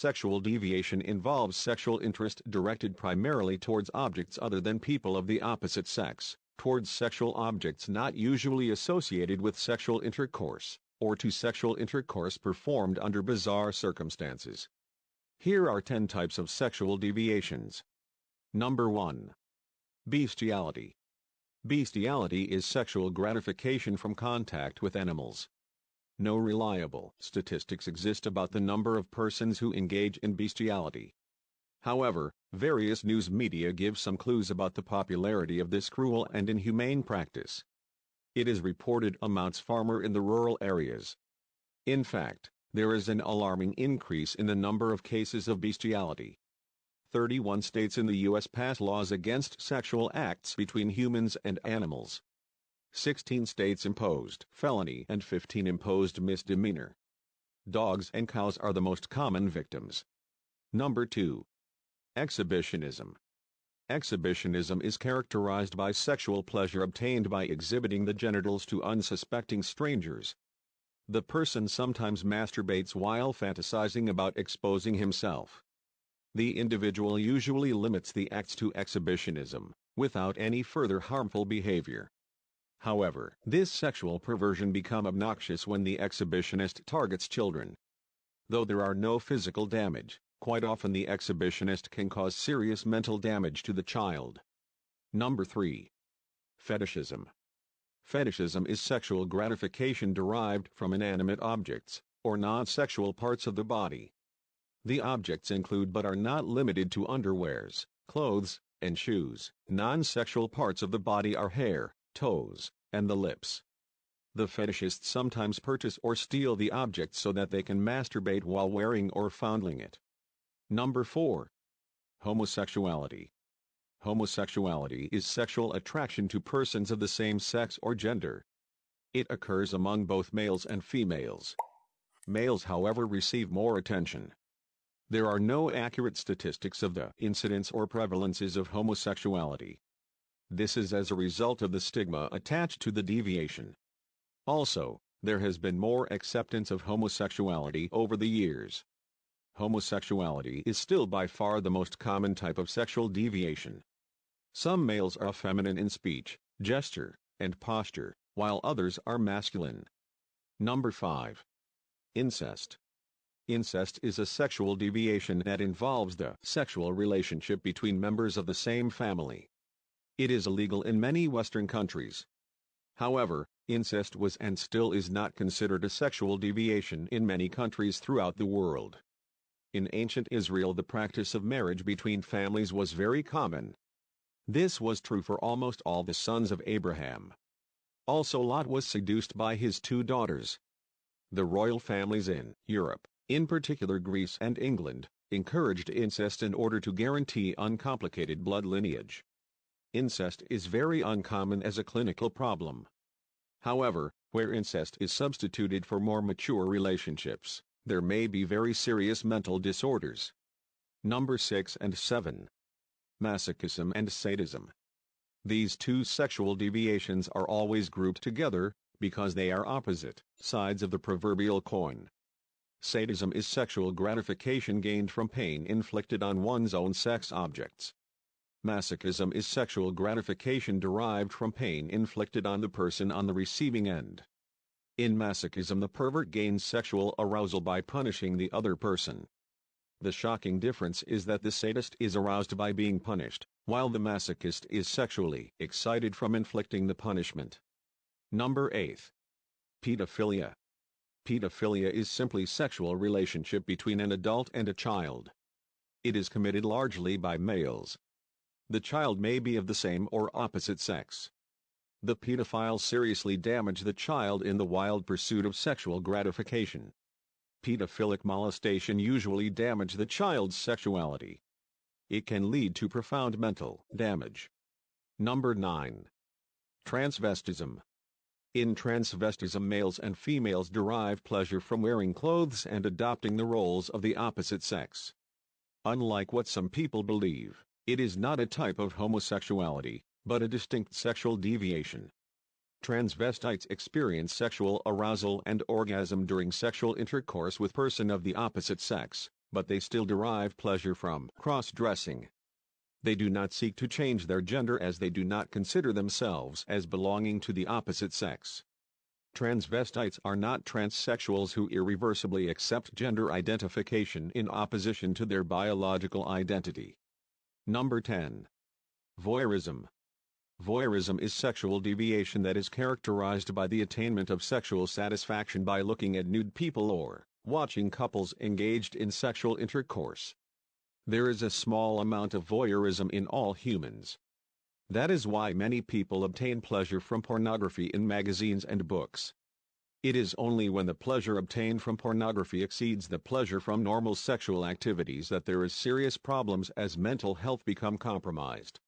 sexual deviation involves sexual interest directed primarily towards objects other than people of the opposite sex, towards sexual objects not usually associated with sexual intercourse, or to sexual intercourse performed under bizarre circumstances. Here are 10 types of sexual deviations. Number 1. Bestiality. Bestiality is sexual gratification from contact with animals. No reliable statistics exist about the number of persons who engage in bestiality. However, various news media give some clues about the popularity of this cruel and inhumane practice. It is reported amounts far more in the rural areas. In fact, there is an alarming increase in the number of cases of bestiality. 31 states in the U.S. pass laws against sexual acts between humans and animals. 16 states imposed felony and 15 imposed misdemeanor. Dogs and cows are the most common victims. Number 2. Exhibitionism. Exhibitionism is characterized by sexual pleasure obtained by exhibiting the genitals to unsuspecting strangers. The person sometimes masturbates while fantasizing about exposing himself. The individual usually limits the acts to exhibitionism, without any further harmful behavior. However, this sexual perversion become obnoxious when the exhibitionist targets children. Though there are no physical damage, quite often the exhibitionist can cause serious mental damage to the child. Number 3. Fetishism. Fetishism is sexual gratification derived from inanimate objects, or non-sexual parts of the body. The objects include but are not limited to underwears, clothes, and shoes. Non-sexual parts of the body are hair, toes, and the lips. The fetishists sometimes purchase or steal the object so that they can masturbate while wearing or fondling it. Number 4. Homosexuality. Homosexuality is sexual attraction to persons of the same sex or gender. It occurs among both males and females. Males, however, receive more attention. There are no accurate statistics of the incidence or prevalences of homosexuality. This is as a result of the stigma attached to the deviation. Also, there has been more acceptance of homosexuality over the years. Homosexuality is still by far the most common type of sexual deviation. Some males are feminine in speech, gesture, and posture, while others are masculine. Number 5. Incest. Incest is a sexual deviation that involves the sexual relationship between members of the same family. It is illegal in many Western countries. However, incest was and still is not considered a sexual deviation in many countries throughout the world. In ancient Israel the practice of marriage between families was very common. This was true for almost all the sons of Abraham. Also Lot was seduced by his two daughters. The royal families in Europe in particular Greece and England, encouraged incest in order to guarantee uncomplicated blood lineage. Incest is very uncommon as a clinical problem. However, where incest is substituted for more mature relationships, there may be very serious mental disorders. Number 6 and 7. Masochism and sadism. These two sexual deviations are always grouped together because they are opposite sides of the proverbial coin. Sadism is sexual gratification gained from pain inflicted on one's own sex objects. Masochism is sexual gratification derived from pain inflicted on the person on the receiving end. In masochism the pervert gains sexual arousal by punishing the other person. The shocking difference is that the sadist is aroused by being punished, while the masochist is sexually excited from inflicting the punishment. Number 8. Pedophilia. Pedophilia is simply sexual relationship between an adult and a child. It is committed largely by males. The child may be of the same or opposite sex. The pedophile seriously damage the child in the wild pursuit of sexual gratification. Pedophilic molestation usually damage the child's sexuality. It can lead to profound mental damage. Number 9. Transvestism. In transvestism males and females derive pleasure from wearing clothes and adopting the roles of the opposite sex. Unlike what some people believe, it is not a type of homosexuality, but a distinct sexual deviation. Transvestites experience sexual arousal and orgasm during sexual intercourse with person of the opposite sex, but they still derive pleasure from cross-dressing. They do not seek to change their gender as they do not consider themselves as belonging to the opposite sex. Transvestites are not transsexuals who irreversibly accept gender identification in opposition to their biological identity. Number 10. Voyeurism. Voyeurism is sexual deviation that is characterized by the attainment of sexual satisfaction by looking at nude people or watching couples engaged in sexual intercourse. There is a small amount of voyeurism in all humans. That is why many people obtain pleasure from pornography in magazines and books. It is only when the pleasure obtained from pornography exceeds the pleasure from normal sexual activities that there is serious problems as mental health become compromised.